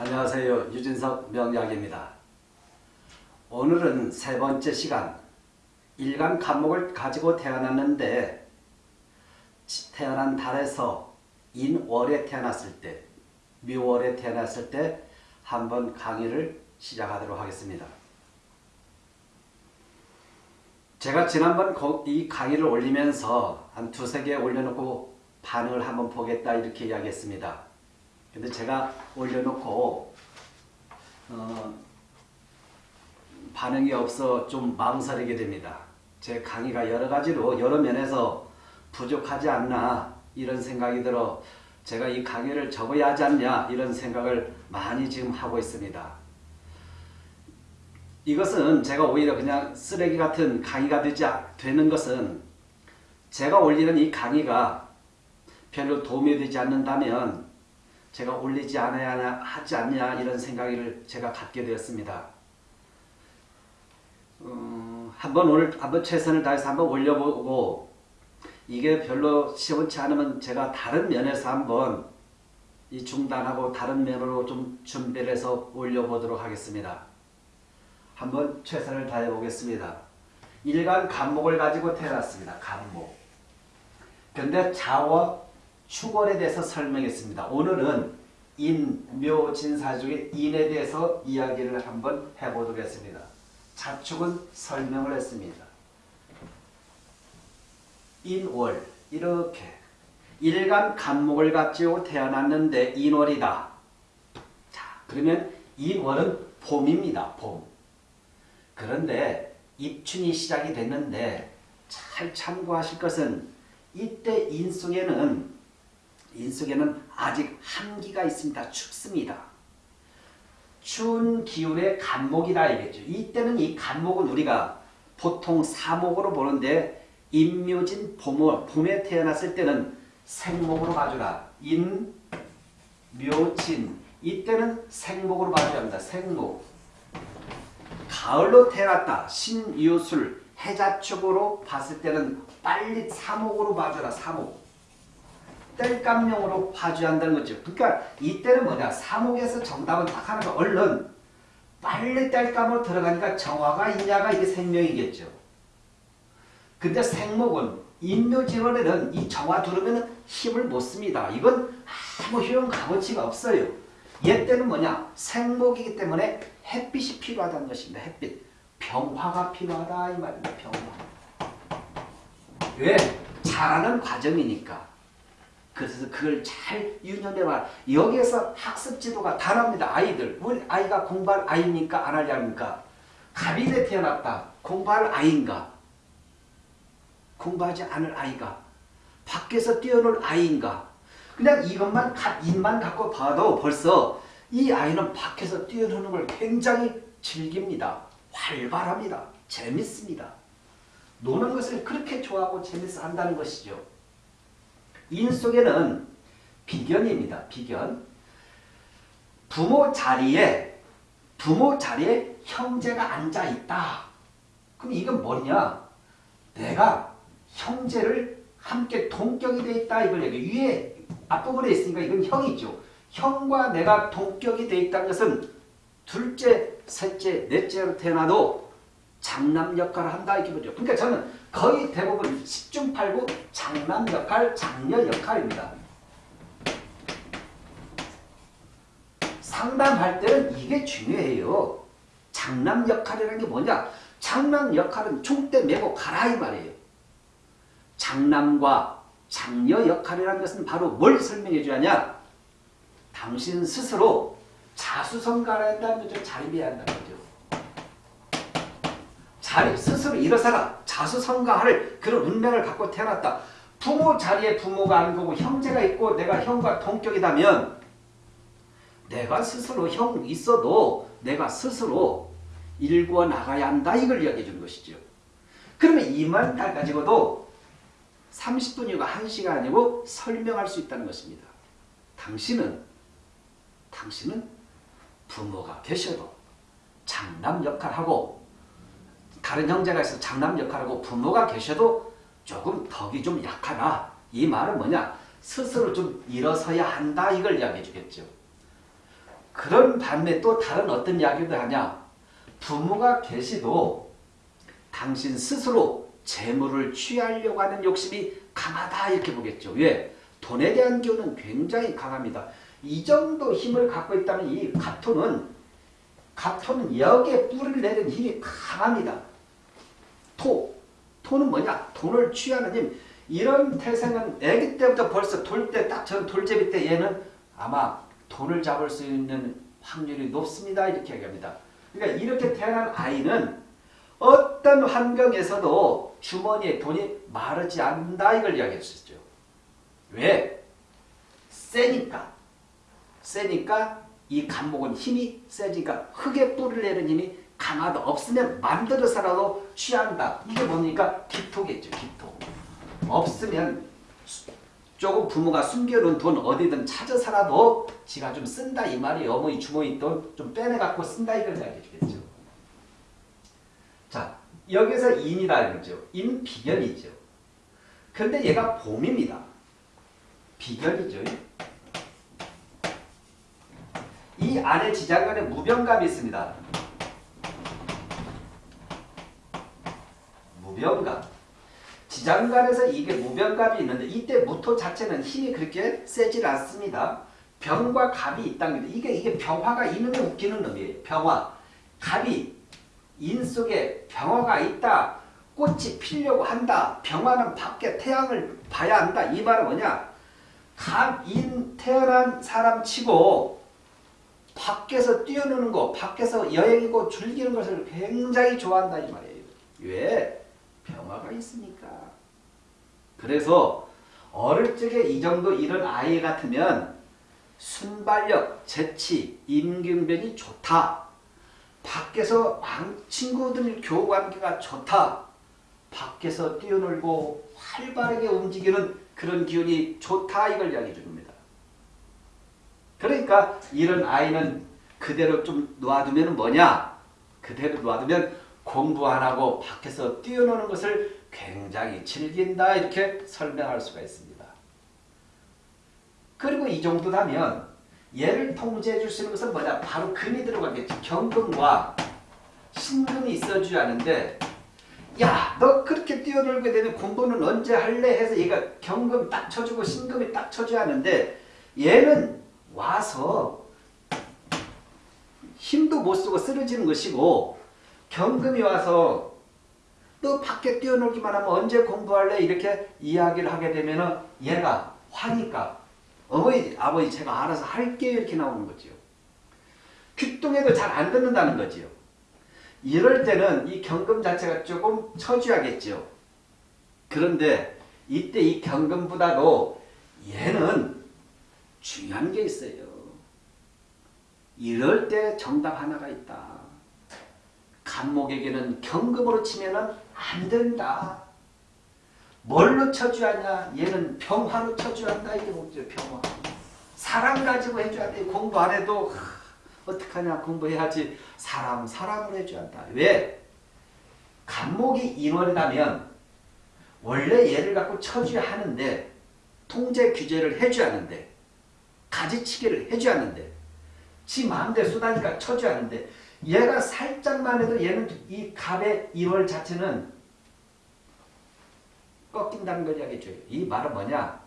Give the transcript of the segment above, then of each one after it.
안녕하세요. 유진석 명약입니다. 오늘은 세 번째 시간 일간 감목을 가지고 태어났는데 태어난 달에서 인월에 태어났을 때 묘월에 태어났을 때 한번 강의를 시작하도록 하겠습니다. 제가 지난번 이 강의를 올리면서 한 두세 개 올려놓고 반응을 한번 보겠다 이렇게 이야기했습니다. 근데 제가 올려놓고 어, 반응이 없어 좀 망설이게 됩니다. 제 강의가 여러 가지로 여러 면에서 부족하지 않나 이런 생각이 들어 제가 이 강의를 접어야 하지 않냐 이런 생각을 많이 지금 하고 있습니다. 이것은 제가 오히려 그냥 쓰레기 같은 강의가 되지 되는 것은 제가 올리는 이 강의가 별로 도움이 되지 않는다면 제가 올리지 않아야 하지 않냐 이런 생각을 제가 갖게 되었습니다. 음, 한번 오늘 한번 최선을 다해서 한번 올려보고 이게 별로 시원치 않으면 제가 다른 면에서 한번 이 중단하고 다른 면으로 좀 준비를 해서 올려보도록 하겠습니다. 한번 최선을 다해 보겠습니다. 일간 간목을 가지고 태어났습니다. 간목. 근데 자와 축월에 대해서 설명했습니다. 오늘은 인, 묘, 진사 중에 인에 대해서 이야기를 한번 해보도록 했습니다. 자축은 설명을 했습니다. 인월 이렇게 일간 간목을 가지고 태어났는데 인월이다. 자 그러면 인월은 봄입니다. 봄. 그런데 입춘이 시작이 됐는데 잘 참고하실 것은 이때 인 속에는 인 속에는 아직 한기가 있습니다. 춥습니다. 추운 기운의 갑목이라 얘기죠. 이때는 이 갑목은 우리가 보통 사목으로 보는데 인묘진 봄, 봄에 태어났을 때는 생목으로 봐주라. 인, 묘진 이때는 생목으로 봐줘야 합니다. 생목 가을로 태어났다. 신유술 해자축으로 봤을 때는 빨리 사목으로 봐줘라. 사목 뗄감용으로 봐줘야 한다는 거죠. 그러니까 이때는 뭐냐. 사목에서 정답은 딱 하나가 얼른 빨리 뗄감으로 들어가니까 정화가 있냐가 이게 생명이겠죠. 근데 생목은 인묘진원에는 이 정화 두르면 힘을 못 씁니다. 이건 아무 효용 값어치가 없어요. 얘 때는 뭐냐? 생목이기 때문에 햇빛이 필요하다는 것입니다. 햇빛. 병화가 필요하다 이 말입니다. 병화. 왜? 자라는 과정이니까. 그래서 그걸 잘 유념해 봐. 여기에서 학습 지도가 다릅니다. 아이들. 우리 아이가 공부할 아이입니까? 안 하지 않습니까? 갑인에 태어났다. 공부할 아이인가? 공부하지 않을 아이가? 밖에서 뛰어놀 아이인가? 그냥 이것만, 입만 갖고 봐도 벌써 이 아이는 밖에서 뛰어노는 걸 굉장히 즐깁니다. 활발합니다. 재밌습니다. 노는 것을 그렇게 좋아하고 재밌어 한다는 것이죠. 인 속에는 비견입니다. 비견. 부모 자리에 부모 자리에 형제가 앉아 있다. 그럼 이건 뭐냐? 내가 형제를 함께 동격이 돼 있다 이걸 얘기. 위에 앞부분에 있으니까 이건 형이죠. 형과 내가 동격이 돼 있다는 것은 둘째, 셋째, 넷째로 태어나도 장남 역할을 한다 이렇게 보죠. 그러니까 저는 거의 대부분 10중 8구 장남 역할, 장녀 역할입니다. 상담할 때는 이게 중요해요. 장남 역할이라는 게 뭐냐? 장남 역할은 총대 메고 가라 이 말이에요. 장남과 장녀 역할이라는 것은 바로 뭘 설명해 줘야냐? 당신 스스로 자수성가를 한다는 거죠. 자립해야 한다는 거죠. 자립, 스스로 일어서라. 자수성가할 그런 운명을 갖고 태어났다. 부모 자리에 부모가 안 거고 형제가 있고 내가 형과 동격이다면 내가 스스로 형 있어도 내가 스스로 일구어 나가야 한다. 이걸 이야기해 주는 것이죠. 그러면 이만 달 가지고도 30분이고 1시가 아니고 설명할 수 있다는 것입니다. 당신은 당신은 부모가 계셔도 장남 역할하고 다른 형제가 있어 장남 역할하고 부모가 계셔도 조금 덕이 좀 약하다. 이 말은 뭐냐? 스스로 좀 일어서야 한다. 이걸 이야기해 주겠죠. 그런 반면 또 다른 어떤 이야기도 하냐? 부모가 계시도 당신 스스로 재물을 취하려고 하는 욕심이 강하다 이렇게 보겠죠. 왜? 돈에 대한 기운은 굉장히 강합니다. 이 정도 힘을 갖고 있다면 이 갑토는 갑토는 여기에 뿌리를 내는 힘이 강합니다. 토. 토는 뭐냐? 돈을 취하는 힘. 이런 태생은 아기 때부터 벌써 돌 때 딱 전 돌제비 때 얘는 아마 돈을 잡을 수 있는 확률이 높습니다. 이렇게 얘기합니다. 그러니까 이렇게 태어난 아이는 어떤 환경에서도 주머니에 돈이 마르지 않는다 이걸 이야기할 수 있죠. 왜? 세니까. 세니까 이 간목은 힘이 세지니까 흙에 뿌리를 내는 힘이 강하다. 없으면 만들어서라도 취한다. 이게 뭡니까? 기토겠죠. 기토. 없으면 조금 부모가 숨겨놓은 돈 어디든 찾아서라도 지가 좀 쓴다 이 말이 어머니 주머니 돈 좀 빼내갖고 쓴다 이걸 이야기해 주겠죠. 자 여기서 인이라는 거죠. 인 비견이죠. 근데 얘가 봄입니다. 비견이죠. 이 안에 지장간에 무병감이 있습니다. 무병감. 지장간에서 이게 무병갑이 있는데 이때 무토 자체는 힘이 그렇게 세질 않습니다. 병과 갑이 있다는 게 이게 이게 병화가 이놈에 웃기는 놈이에요. 병화. 갑이 인 속에 병화가 있다. 꽃이 피려고 한다. 병화는 밖에 태양을 봐야 한다. 이 말은 뭐냐? 갑인 태어난 사람 치고 밖에서 뛰어노는 거, 밖에서 여행이고 즐기는 것을 굉장히 좋아한다 이 말이에요. 왜? 병화가 있으니까. 그래서 어릴 적에 이 정도 이런 아이 같으면 순발력, 재치, 임경변이 좋다. 밖에서 친구들 교관계가 좋다. 밖에서 뛰어놀고 활발하게 움직이는 그런 기운이 좋다 이걸 이야기해 줍니다. 그러니까 이런 아이는 그대로 좀 놔두면 뭐냐? 그대로 놔두면 공부 안 하고 밖에서 뛰어노는 것을 굉장히 즐긴다 이렇게 설명할 수가 있습니다. 그리고 이 정도다면 얘를 통제해 줄 수 있는 것은 뭐냐? 바로 금이 들어가겠죠. 경금과 신금이 있어줘야 하는데 야, 너 그렇게 뛰어놀게 되면 공부는 언제 할래? 해서 얘가 경금 딱 쳐주고 신금이 딱 쳐줘야 하는데 얘는 와서 힘도 못 쓰고 쓰러지는 것이고 경금이 와서 너 밖에 뛰어놀기만 하면 언제 공부할래? 이렇게 이야기를 하게 되면 얘가 화니까 어머니, 아버지 제가 알아서 할게요 이렇게 나오는 거죠. 귀뚱해도 잘 안 듣는다는 거지요. 이럴 때는 이 경금 자체가 조금 쳐줘야겠죠. 그런데 이때 이 경금보다도 얘는 중요한 게 있어요. 이럴 때 정답 하나가 있다. 간목에게는 경금으로 치면은 안 된다. 뭘로 쳐줘야 하냐? 얘는 병화로 쳐줘야 한다. 이게 뭐죠? 병화. 사람 가지고 해줘야 돼. 공부 안 해도 어떡하냐 공부해야지. 사람 사람으로 해줘야 한다. 왜? 간목이 인원이라면 원래 얘를 갖고 쳐줘야 하는데 통제 규제를 해줘야 하는데 가지치기를 해줘야 하는데 지 마음대로 쏟아니까 쳐줘야 하는데 얘가 살짝만 해도 얘는 이 갑의 인월 자체는 꺾인다는 걸 이야기해 줘요. 이 말은 뭐냐?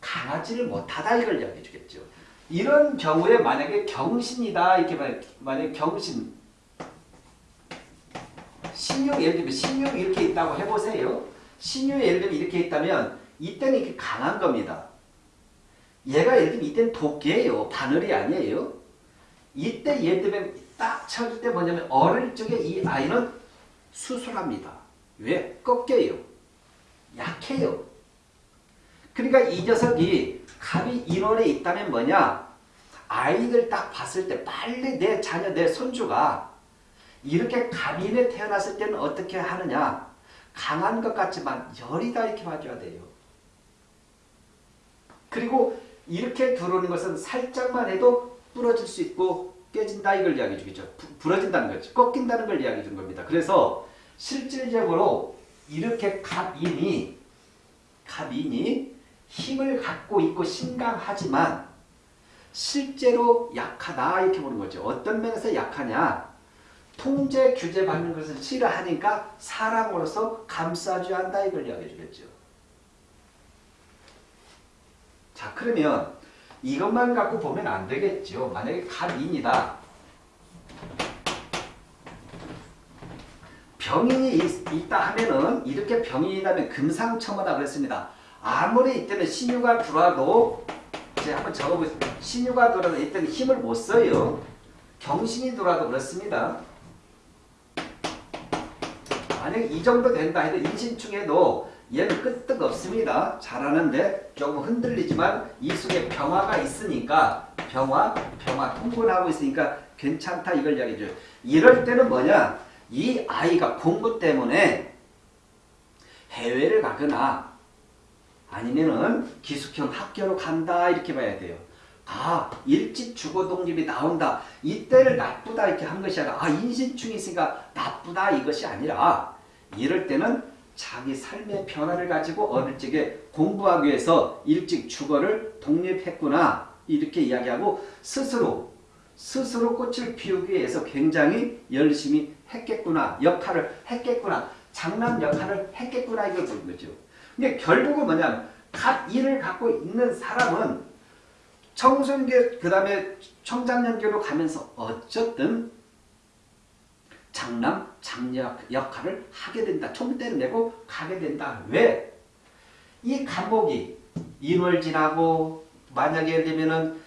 강하지를 못하다 이걸 이야기해 주겠죠. 이런 경우에 만약에 경신이다 이렇게 만약에 경신 신유 예를 들면 신유 이렇게 있다고 해보세요. 신유 예를 들면 이렇게 있다면 이때는 이렇게 강한 겁니다. 얘가 예를 들면 이때는 도끼예요. 바늘이 아니에요. 이때 들면 딱 쳐줄 때 뭐냐면 어릴 적에 이 아이는 수술합니다. 왜? 꺾여요. 약해요. 그러니까 이 녀석이 갑이 인원에 있다면 뭐냐? 아이들 딱 봤을 때 빨리 내 자녀, 내 손주가 이렇게 갑인에 태어났을 때는 어떻게 하느냐? 강한 것 같지만 열이다 이렇게 봐줘야 돼요. 그리고 이렇게 들어오는 것은 살짝만 해도 부러질 수 있고 깨진다 이걸 이야기해 주겠죠. 부러진다는 거죠. 꺾인다는 걸 이야기해 준 겁니다. 그래서 실질적으로 이렇게 갑인이 갑인이 힘을 갖고 있고 신강하지만 실제로 약하다 이렇게 보는 거죠. 어떤 면에서 약하냐? 통제 규제 받는 것을 싫어하니까 사랑으로서 감싸줘야 한다 이걸 이야기해 주겠죠. 자 그러면 이것만 갖고 보면 안 되겠죠. 만약에 갑인이다. 병인이 있, 다 하면은 이렇게 병인이라면 금상첨화다 그랬습니다. 아무리 이때는 신유가 들어와도 이제 한번 적어보세요. 신유가 들어와도 이때는 힘을 못 써요. 경신이 들어와도 그렇습니다. 만약 이 정도 된다 해도 인신충에도 얘는 끄떡 없습니다. 잘하는데 조금 흔들리지만 이 속에 병화가 있으니까 병화, 병화 통분하고 있으니까 괜찮다 이걸 이야기해줘요. 이럴 때는 뭐냐? 이 아이가 공부 때문에 해외를 가거나 아니면은 기숙형 학교로 간다 이렇게 봐야 돼요. 아 일찍 주거 독립이 나온다. 이때를 나쁘다 이렇게 한 것이 아니라 아 인신충이 있으니까 나쁘다 이것이 아니라 이럴 때는 자기 삶의 변화를 가지고 어릴 적에 공부하기 위해서 일찍 주거를 독립했구나 이렇게 이야기하고 스스로 스스로 꽃을 피우기 위해서 굉장히 열심히 했겠구나 역할을 했겠구나 장남 역할을 했겠구나 이걸 보는 거죠. 근데 결국은 뭐냐면 각 일을 갖고 있는 사람은 청소년기 그 다음에 청장년기로 가면서 어쨌든 장남, 장녀 역할을 하게 된다. 총대를 내고 가게 된다. 왜? 이 감목이 인월 지나고 만약에 예를 들면은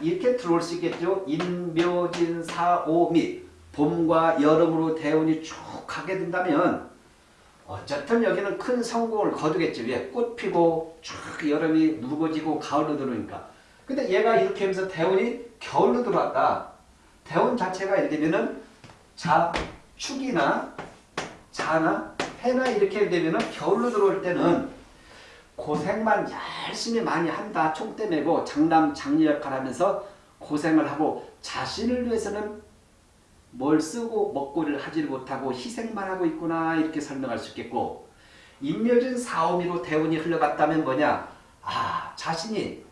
이렇게 들어올 수 있겠죠. 인묘진 사오 및 봄과 여름으로 대운이 쭉 가게 된다면 어쨌든 여기는 큰 성공을 거두겠지. 왜? 꽃 피고 쭉 여름이 무거지고 가을로 들어오니까. 근데 얘가 이렇게 하면서 대운이 겨울로 들어왔다. 대운 자체가 이렇게 되면은 자, 축이나 자나 해나 이렇게 되면 겨울로 들어올 때는 고생만 열심히 많이 한다. 총대 메고 장남 장녀 역할 하면서 고생을 하고 자신을 위해서는 뭘 쓰고 먹고를 하지 못하고 희생만 하고 있구나 이렇게 설명할 수 있겠고 인묘진 사오미로 대운이 흘러갔다면 뭐냐 아 자신이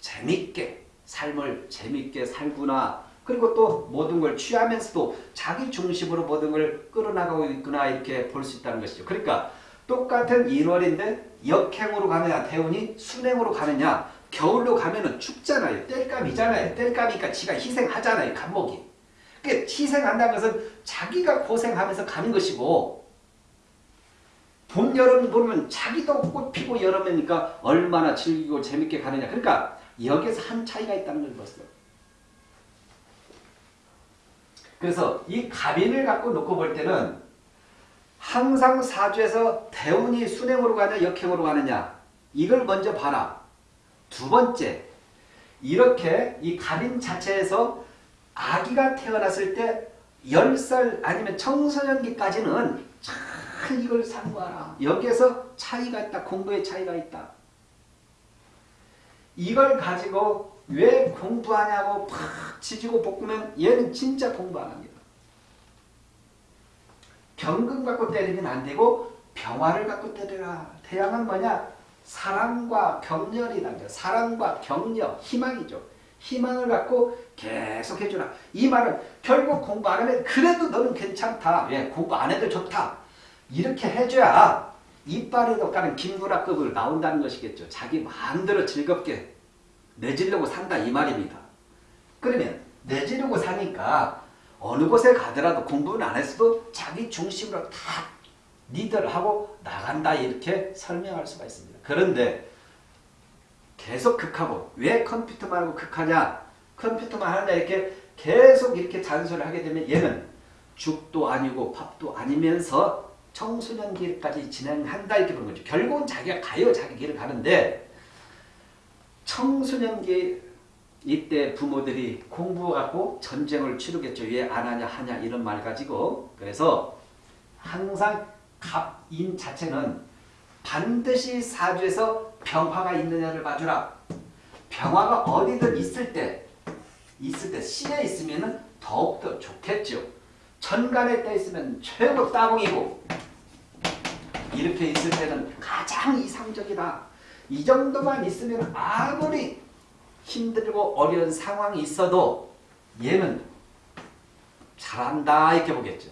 재밌게 삶을 재밌게 살구나 그리고 또 모든 걸 취하면서도 자기 중심으로 모든 걸 끌어나가고 있구나 이렇게 볼 수 있다는 것이죠. 그러니까 똑같은 1월인데 역행으로 가느냐 대운이 순행으로 가느냐 겨울로 가면은 춥잖아요. 뗄감이잖아요. 뗄감이니까 지가 희생하잖아요. 감목이. 그러니까 희생한다는 것은 자기가 고생하면서 가는 것이고 봄, 여름 보면 자기도 꽃 피고 여름이니까 얼마나 즐기고 재밌게 가느냐. 그러니까 여기에서 한 차이가 있다는 걸 봤어요. 그래서 이 갑인을 갖고 놓고 볼 때는 항상 사주에서 대운이 순행으로 가냐 역행으로 가느냐 이걸 먼저 봐라. 두 번째 이렇게 이 갑인 자체에서 아기가 태어났을 때 10살 아니면 청소년기까지는 잘 이걸 상고하라. 여기에서 차이가 있다. 공부에 차이가 있다. 이걸 가지고 왜 공부하냐고 팍 지지고 볶으면 얘는 진짜 공부 안 합니다. 경금 갖고 때리면 안 되고 병화를 갖고 때려라. 태양은 뭐냐? 사랑과 격렬이란 거. 사랑과 격려, 희망이죠. 희망을 갖고 계속 해주라. 이 말은 결국 공부 안 하면 그래도 너는 괜찮다. 왜? 공부 안 해도 좋다. 이렇게 해줘야 이빨에도 까는 김구라급을 나온다는 것이겠죠. 자기 마음대로 즐겁게 내지려고 산다 이 말입니다. 그러면 내지려고 사니까 어느 곳에 가더라도 공부는 안 했어도 자기 중심으로 다 리더를 하고 나간다 이렇게 설명할 수가 있습니다. 그런데 계속 극하고 왜 컴퓨터만 하고 극하냐 컴퓨터만 하냐 이렇게 계속 이렇게 잔소리를 하게 되면 얘는 죽도 아니고 밥도 아니면서 청소년기까지 진행한다 이렇게 보는 거죠. 결국은 자기가 가요 자기 길을 가는데 청소년기 이때 부모들이 공부하고 전쟁을 치르겠죠. 왜 안 하냐 하냐 이런 말 가지고 그래서 항상 갑인 자체는 반드시 사주에서 병화가 있느냐를 봐주라. 병화가 어디든 있을 때 있을 때 시에 있으면 더욱더 좋겠죠. 천간에 떠 있으면 최고 따봉이고 이렇게 있을 때는 가장 이상적이다. 이 정도만 있으면 아무리 힘들고 어려운 상황이 있어도 얘는 잘한다 이렇게 보겠죠.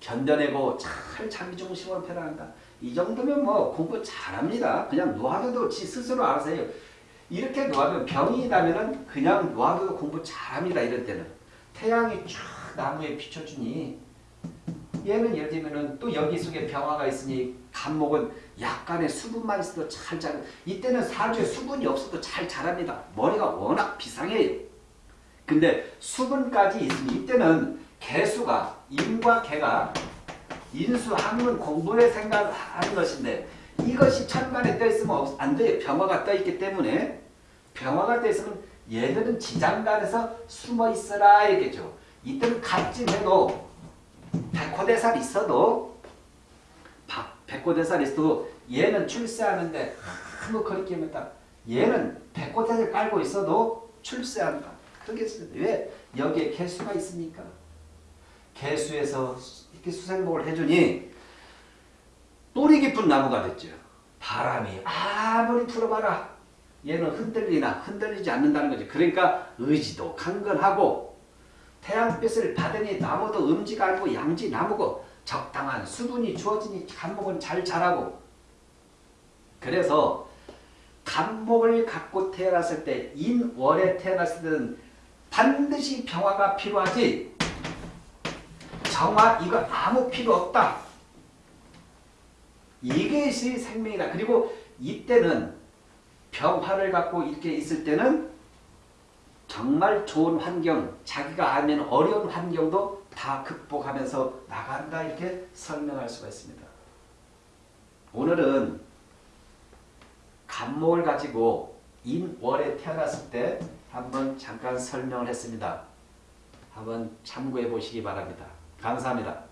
견뎌내고 잘 자기 중심으로 편안한다. 이 정도면 뭐 공부 잘합니다. 그냥 놓아둬도 지 스스로 알아서 해요. 이렇게 놓아두면 병이 있다면 그냥 놓아둬도 공부 잘합니다. 이럴 때는. 태양이 쫙 나무에 비춰주니 얘는 예를 들면 또 여기 속에 병화가 있으니 간목은 약간의 수분만 있어도 잘 자라. 이때는 사주에 수분이 없어도 잘 자랍니다. 머리가 워낙 비상해요. 근데 수분까지 있으니 이때는 개수가 인과 개가 인수 학문 공부의 생각을 하는 것인데 이것이 천간에 떠 있으면 안 돼요. 병화가 떠 있기 때문에 병화가 떠 있으면 얘들은 지장간에서 숨어 있어라 이겠죠. 이때는 갑진해도 백호대살이 있어도 백호대살이 있어도 얘는 출세하는데 아무 거리낌 없다. 얘는 백호대살 깔고 있어도 출세한다. 그러겠어요. 왜? 여기에 개수가 있으니까. 개수에서 이렇게 수생복을 해주니 뿌리 깊은 나무가 됐죠. 바람이 아무리 풀어봐라. 얘는 흔들리나 흔들리지 않는다는 거지. 그러니까 의지도 강건하고 태양빛을 받으니 나무도 음지가 아니고 양지 나무고 적당한 수분이 주어지니 간목은 잘 자라고. 그래서 간목을 갖고 태어났을 때 인월에 태어났을 때는 반드시 병화가 필요하지. 정화 이거 아무 필요 없다. 이것이 생명이다. 그리고 이때는 병화를 갖고 이렇게 있을 때는 정말 좋은 환경, 자기가 알면 어려운 환경도 다 극복하면서 나간다 이렇게 설명할 수가 있습니다. 오늘은 간목을 가지고 인월에 태어났을 때 한번 잠깐 설명을 했습니다. 한번 참고해 보시기 바랍니다. 감사합니다.